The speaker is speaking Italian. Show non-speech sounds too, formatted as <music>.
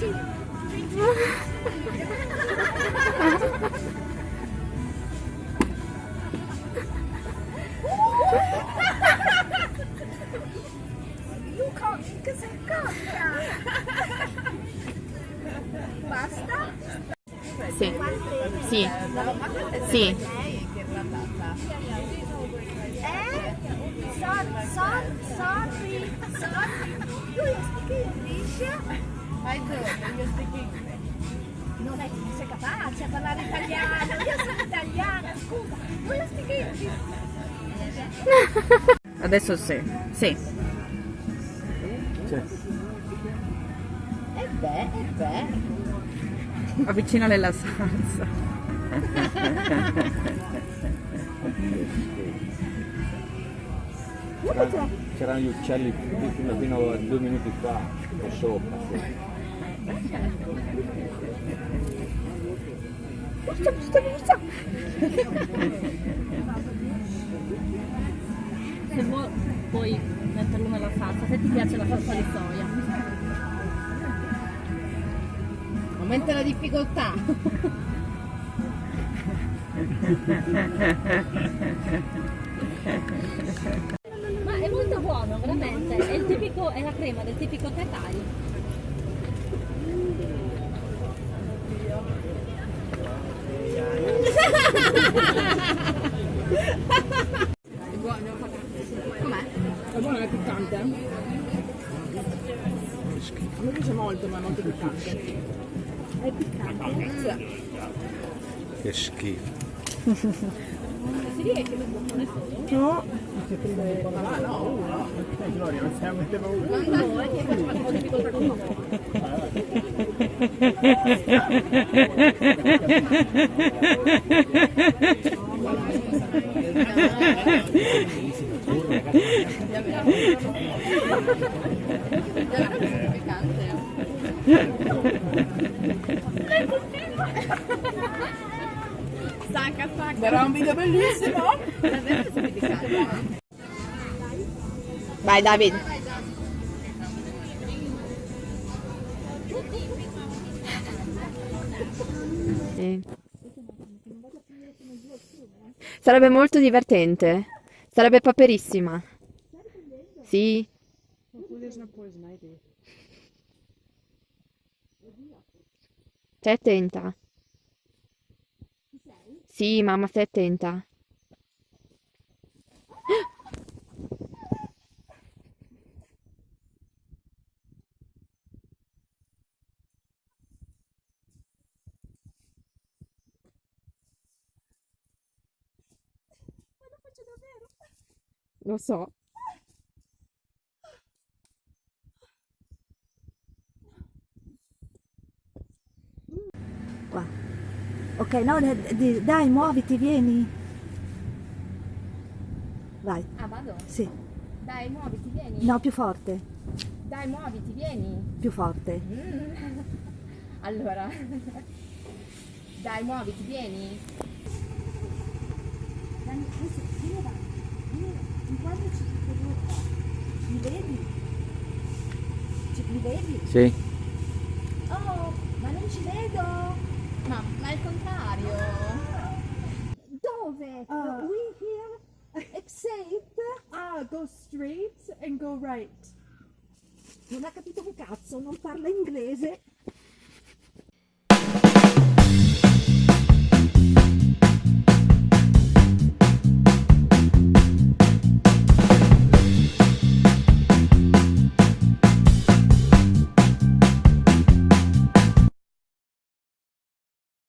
Luca, che sei cotta! Basta? Sì. Sì. Sì. Eh? Sorry, sorry, sorry. Do you speak English? I do, io speak English. Non è che non sei capace a parlare italiano, io sono italiana, scusa. Do you speak English? Adesso sì. Sì. E beh, e beh. Avvicinale la salsa. <laughs> C'erano, c'erano gli uccelli fino, fino a due minuti fa, qua sopra. Forza, forza, forza. Se vuoi puoi metterlo nella salsa, se ti piace la salsa di soia. Aumenta la difficoltà. <laughs> Ma è molto buono, veramente. È, è la crema del tipico Thai Thai. Com'è? È buono, è piccante. A me piace molto, ma è molto piccante. È piccante. Che schifo. <laughs> Si riesce per boccone solo? No. Ma no, uno. Eh, Gloria, non stiamo mettendo uno. No, è che faccio un po' di difficoltà con uno. Stacca, stacca. Era un video bellissimo. Vai David. Sì. Sarebbe molto divertente. Sarebbe paperissima. Sì. Stai attenta. Sì, mamma, stai attenta. Lo so. Qua. Ok, no, dai, muoviti, vieni. Vai, Ah, vado? sì. Dai, muoviti, vieni. No, più forte, Dai, muoviti, vieni. più forte. Mm. <laughs> Allora. <laughs> Dai, muoviti, vieni. Mi vedi? Ci- Mi vedi? Sì. Oh, ma non ci vedo. Ma, ma è il contrario. Ah. We here? Exit? Ah, go straight and go right. Non ha capito un cazzo, non parla inglese.